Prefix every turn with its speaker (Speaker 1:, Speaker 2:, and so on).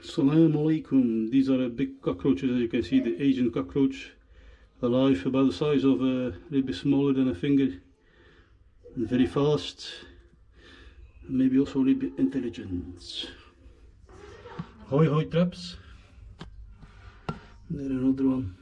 Speaker 1: Salam alaikum. These are big cockroaches as you can see, the Asian cockroach. Alive, about the size of a, a little bit smaller than a finger. And very fast. And maybe also a little bit intelligent. Hoi hoi traps. There another one.